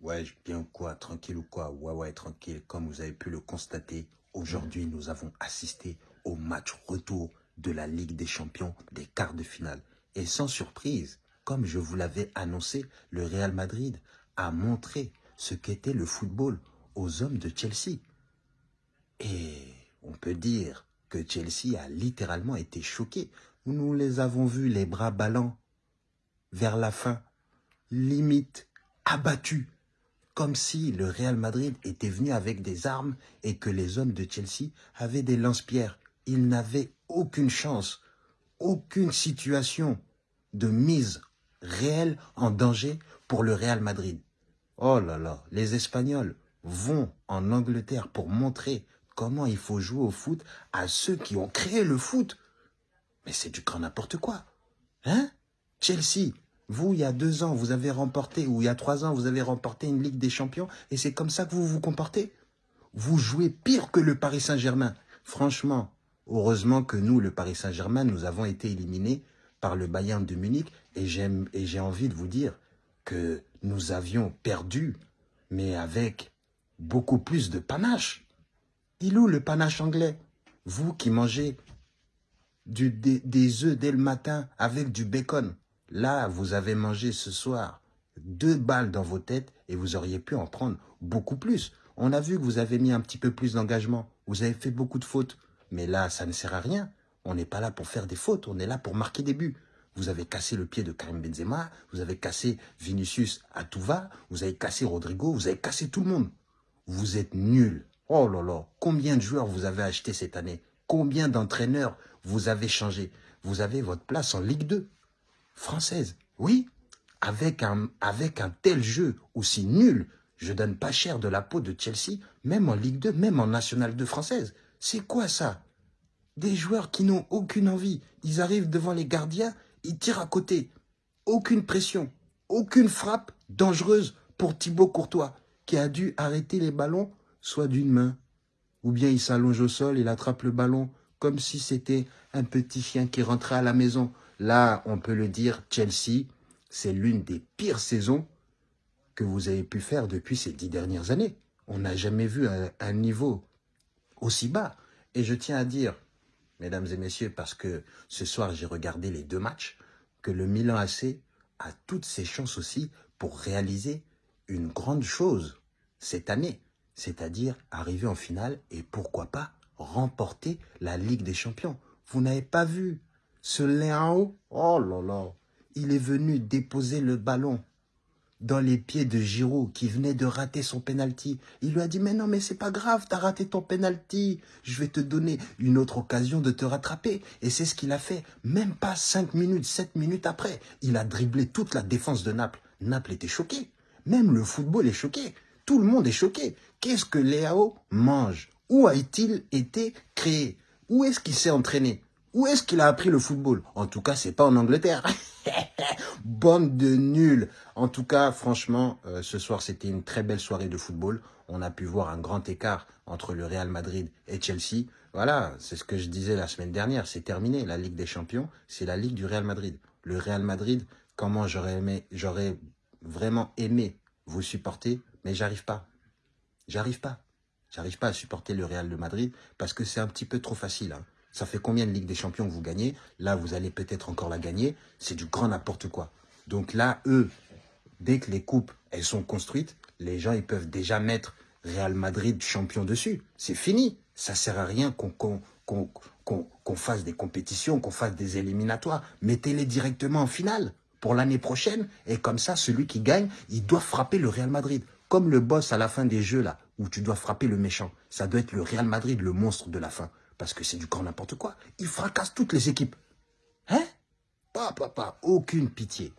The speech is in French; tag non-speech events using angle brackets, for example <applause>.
Ouais, bien quoi, tranquille ou quoi? Ouais, ouais, tranquille. Comme vous avez pu le constater, aujourd'hui, nous avons assisté au match retour de la Ligue des Champions des quarts de finale. Et sans surprise, comme je vous l'avais annoncé, le Real Madrid a montré ce qu'était le football aux hommes de Chelsea. Et on peut dire que Chelsea a littéralement été choqué. Nous les avons vus les bras ballants vers la fin, limite abattus comme si le Real Madrid était venu avec des armes et que les hommes de Chelsea avaient des lance-pierres. Ils n'avaient aucune chance, aucune situation de mise réelle en danger pour le Real Madrid. Oh là là, les Espagnols vont en Angleterre pour montrer comment il faut jouer au foot à ceux qui ont créé le foot. Mais c'est du grand n'importe quoi. Hein? Chelsea, vous, il y a deux ans, vous avez remporté, ou il y a trois ans, vous avez remporté une Ligue des Champions, et c'est comme ça que vous vous comportez Vous jouez pire que le Paris Saint-Germain. Franchement, heureusement que nous, le Paris Saint-Germain, nous avons été éliminés par le Bayern de Munich, et j'ai envie de vous dire que nous avions perdu, mais avec beaucoup plus de panache. Il où le panache anglais? Vous qui mangez des, des œufs dès le matin avec du bacon? Là, vous avez mangé ce soir deux balles dans vos têtes et vous auriez pu en prendre beaucoup plus. On a vu que vous avez mis un petit peu plus d'engagement. Vous avez fait beaucoup de fautes. Mais là, ça ne sert à rien. On n'est pas là pour faire des fautes. On est là pour marquer des buts. Vous avez cassé le pied de Karim Benzema. Vous avez cassé Vinicius à. Vous avez cassé Rodrigo. Vous avez cassé tout le monde. Vous êtes nuls. Oh là là. Combien de joueurs vous avez acheté cette année? Combien d'entraîneurs vous avez changé Vous avez votre place en Ligue 2 française. Oui, avec un, tel jeu aussi nul, je donne pas cher de la peau de Chelsea, même en Ligue 2, même en National 2 française. C'est quoi ça? Des joueurs qui n'ont aucune envie. Ils arrivent devant les gardiens, ils tirent à côté. Aucune pression, aucune frappe dangereuse pour Thibaut Courtois, qui a dû arrêter les ballons soit d'une main, ou bien il s'allonge au sol, il attrape le ballon comme si c'était un petit chien qui rentrait à la maison. Là, on peut le dire, Chelsea, c'est l'une des pires saisons que vous avez pu faire depuis ces dix dernières années. On n'a jamais vu un, niveau aussi bas. Et je tiens à dire, mesdames et messieurs, parce que ce soir j'ai regardé les deux matchs, que le Milan AC a toutes ses chances aussi pour réaliser une grande chose cette année, c'est-à-dire arriver en finale et pourquoi pas remporter la Ligue des Champions. Vous n'avez pas vu ce Léao, oh là là, il est venu déposer le ballon dans les pieds de Giroud qui venait de rater son penalty. Il lui a dit mais non mais c'est pas grave, t'as raté ton penalty. Je vais te donner une autre occasion de te rattraper. Et c'est ce qu'il a fait. Même pas 5 minutes, 7 minutes après, il a dribblé toute la défense de Naples. Naples était choqué. Même le football est choqué. Tout le monde est choqué. Qu'est-ce que Léao mange? Où a-t-il été créé? Où est-ce qu'il s'est entraîné? Où est-ce qu'il a appris le football? En tout cas, c'est pas en Angleterre. <laughs> Bande de nuls. En tout cas, franchement, euh, ce soir, c'était une très belle soirée de football. On a pu voir un grand écart entre le Real Madrid et Chelsea. Voilà, c'est ce que je disais la semaine dernière. C'est terminé. La Ligue des Champions, c'est la Ligue du Real Madrid. Le Real Madrid, comment j'aurais aimé, j'aurais vraiment aimé vous supporter, mais j'arrive pas. J'arrive pas. J'arrive pas à supporter le Real de Madrid parce que c'est un petit peu trop facile. Hein. Ça fait combien de Ligue des Champions vous gagnez? Là, vous allez peut-être encore la gagner. C'est du grand n'importe quoi. Donc là, eux, dès que les coupes, elles sont construites, les gens, ils peuvent déjà mettre Real Madrid champion dessus. C'est fini. Ça sert à rien qu'on fasse des compétitions, qu'on fasse des éliminatoires. Mettez-les directement en finale pour l'année prochaine. Et comme ça, celui qui gagne, il doit frapper le Real Madrid. Comme le boss à la fin des jeux, là, où tu dois frapper le méchant. Ça doit être le Real Madrid, le monstre de la fin parce que c'est du grand n'importe quoi. Il fracasse toutes les équipes. Hein? Pas, pas, pas, aucune pitié.